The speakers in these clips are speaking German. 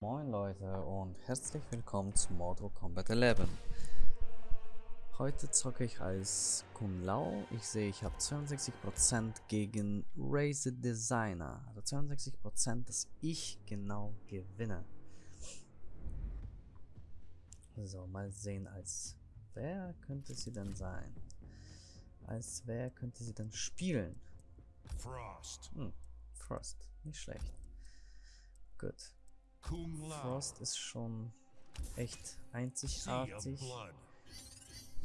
Moin Leute und herzlich willkommen zu Mortal Kombat 11. Heute zocke ich als Kun Lao. Ich sehe, ich habe 62% gegen Raise Designer. Also 62%, dass ich genau gewinne. So, mal sehen, als wer könnte sie denn sein? Als wer könnte sie denn spielen? Frost. Hm, Frost, nicht schlecht. Gut. Frost ist schon echt einzigartig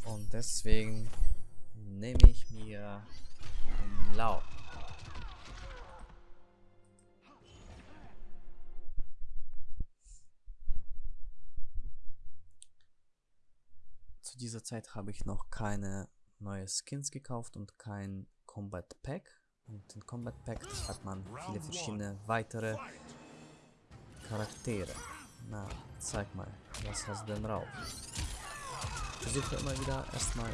und deswegen nehme ich mir Lao. Zu dieser Zeit habe ich noch keine neue Skins gekauft und kein Combat Pack. Und in Combat Pack hat man viele verschiedene weitere. Charaktere. Na, zeig mal, was hast du denn drauf? Versuche immer wieder erstmal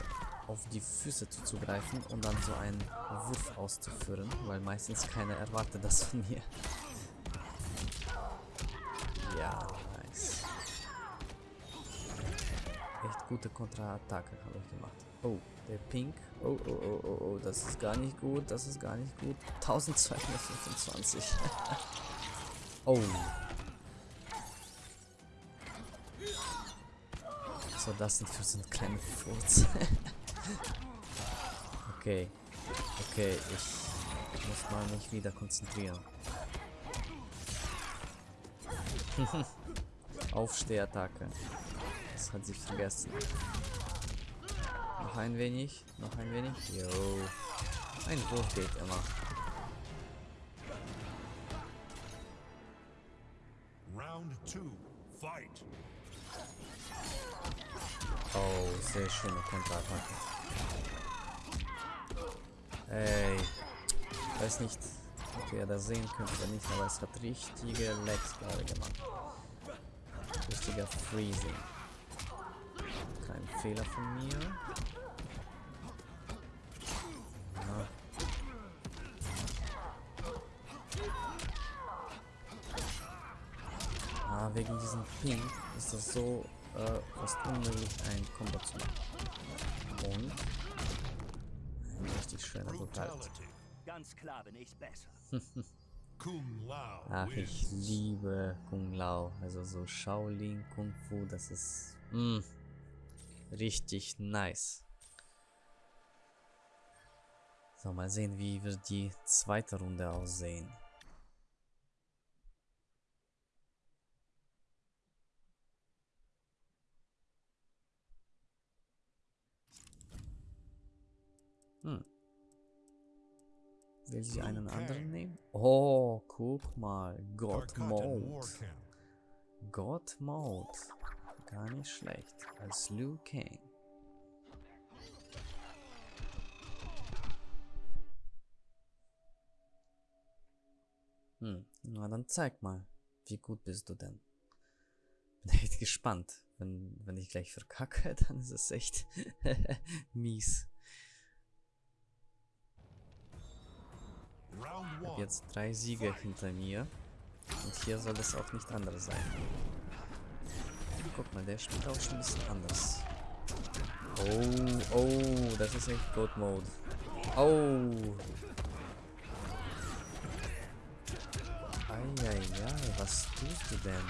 auf die Füße zuzugreifen und dann so einen Wurf auszuführen, weil meistens keiner erwartet das von mir. Ja, nice. Echt gute Kontraattacke habe ich gemacht. Oh, der Pink. Oh, oh, oh, oh, oh, das ist gar nicht gut, das ist gar nicht gut. 1225. oh. So, das sind für so eine kleine Furz. okay. Okay, ich muss mal mich wieder konzentrieren. Aufstehattacke. Das hat sich vergessen. Noch ein wenig, noch ein wenig. Jo. Ein Wurf geht immer. Round two. Fight. Oh, sehr schöne Konterattacke. Ey. Weiß nicht, ob ihr das sehen könnt oder nicht, aber es hat richtige Legs gerade gemacht. Richtiger Freezing. Kein Fehler von mir. Ah, wegen diesem Ping ist das so äh, fast unmöglich, ein Combo zu machen. Und ein richtig schöner. Brutality. Ganz klar bin ich besser. Kung Lao Ach, ich liebe Kung Lao. Also so Shaolin Kung Fu, das ist mm, richtig nice. So, mal sehen, wie wird die zweite Runde aussehen. Will sie einen anderen nehmen? Oh, guck mal. God Tarkatan Mode. Warcamp. God Mode. Gar nicht schlecht. Als Liu Kang. Hm, na dann zeig mal. Wie gut bist du denn? Bin echt gespannt. Wenn, wenn ich gleich verkacke, dann ist es echt mies. Habe jetzt drei Siege hinter mir. Und hier soll es auch nicht anders sein. Guck mal, der spielt auch schon ein bisschen anders. Oh, oh, das ist echt God Mode. Oh. Eieiei, was tust du denn?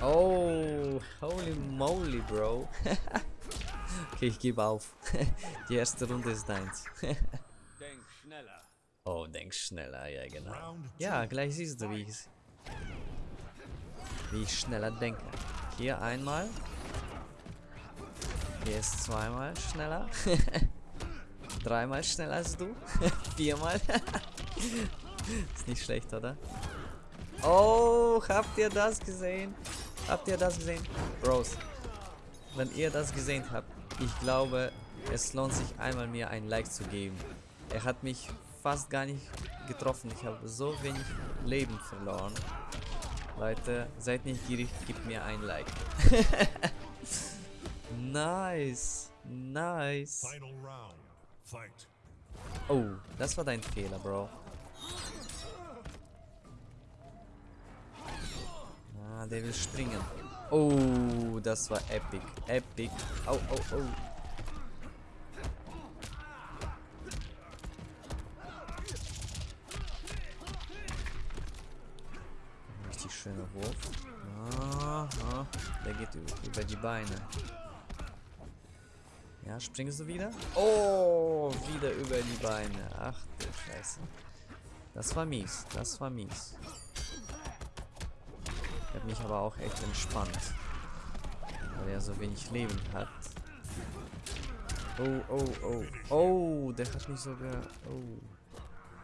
Oh, holy moly, Bro. okay, ich gebe auf. Die erste Runde ist deins. Denk schneller. Oh, denk schneller, ja genau. Ja, gleich siehst du, wie ich, wie ich schneller denke. Hier einmal. Hier ist zweimal schneller. Dreimal schneller als du. Viermal. ist nicht schlecht, oder? Oh, habt ihr das gesehen? Habt ihr das gesehen? Bros, wenn ihr das gesehen habt, ich glaube, es lohnt sich einmal mir ein Like zu geben. Er hat mich fast gar nicht getroffen. Ich habe so wenig Leben verloren. Leute, seid nicht gierig, gebt mir ein Like. nice. Nice. Oh, das war dein Fehler, Bro. der will springen. Oh, das war epic. Epic. Au, au, au. Aha, der geht über die Beine. Ja, springst du wieder? Oh, wieder über die Beine. Ach du Scheiße. Das war mies, das war mies. Ich habe mich aber auch echt entspannt. Weil er so wenig Leben hat. Oh, oh, oh. Oh, der hat mich sogar... Oh.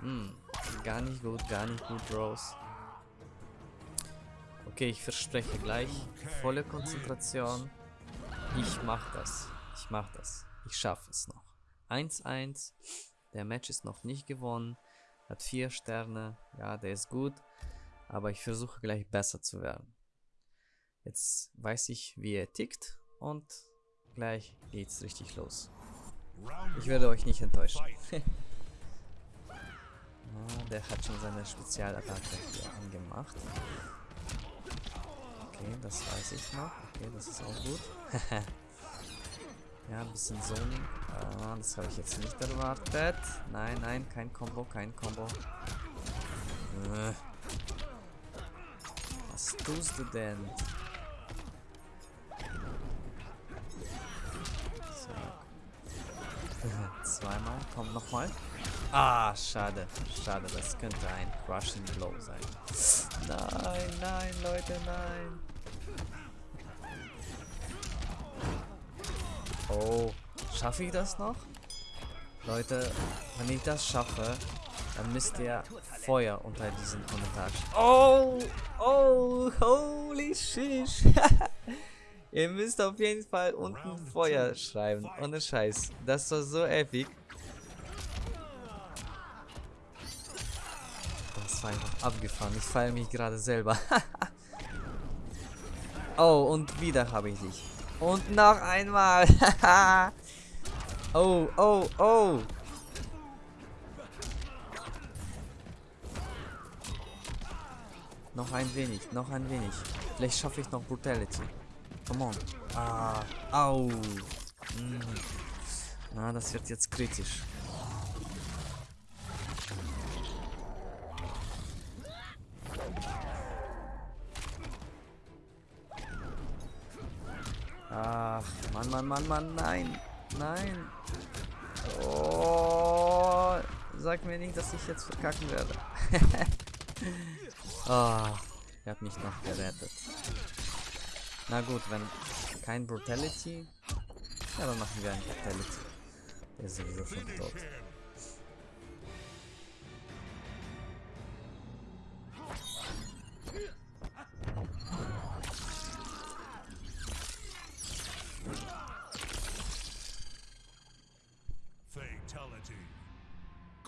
Hm, gar nicht gut, gar nicht gut, Rose. Okay, ich verspreche gleich volle Konzentration. Ich mach das. Ich mach das. Ich schaffe es noch. 1-1. Der Match ist noch nicht gewonnen. Hat 4 Sterne. Ja, der ist gut. Aber ich versuche gleich besser zu werden. Jetzt weiß ich, wie er tickt. Und gleich geht's richtig los. Ich werde euch nicht enttäuschen. Ah, der hat schon seine Spezialattacke hier angemacht. Okay, das weiß ich noch. Okay, das ist auch gut. ja, ein bisschen Zoning. Ah, das habe ich jetzt nicht erwartet. Nein, nein, kein Combo, kein Combo. Äh. Was tust du denn? Zweimal, komm nochmal. Ah, schade. Schade, das könnte ein Crushing Blow sein. Nein, nein, Leute, nein. Oh, schaffe ich das noch? Leute, wenn ich das schaffe, dann müsst ihr Feuer unter diesen Kommentar Oh, oh, holy shish. ihr müsst auf jeden Fall unten Feuer schreiben. Ohne Scheiß. Das war so epic. Das war einfach abgefahren. Ich feiere mich gerade selber. oh, und wieder habe ich dich. Und noch einmal. oh, oh, oh. Noch ein wenig, noch ein wenig. Vielleicht schaffe ich noch Brutality. Come on. Ah, au. Mm. Na, das wird jetzt kritisch. Ach, Mann, Mann, Mann, Mann, nein. Nein. Oh, sag mir nicht, dass ich jetzt verkacken werde. Ah, er hat mich noch gerettet. Na gut, wenn kein Brutality, ja, dann machen wir ein Brutality. Der ist sowieso schon tot.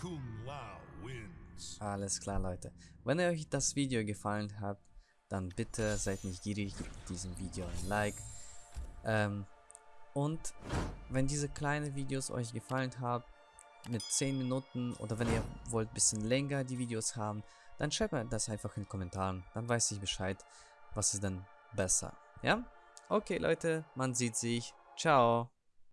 Kung Lao wins. Alles klar, Leute. Wenn euch das Video gefallen hat, dann bitte seid nicht gierig, gebt diesem Video ein Like. Ähm, und wenn diese kleinen Videos euch gefallen haben, mit 10 Minuten oder wenn ihr wollt ein bisschen länger die Videos haben, dann schreibt mir das einfach in den Kommentaren. Dann weiß ich Bescheid, was ist denn besser. Ja? Okay, Leute, man sieht sich. Ciao.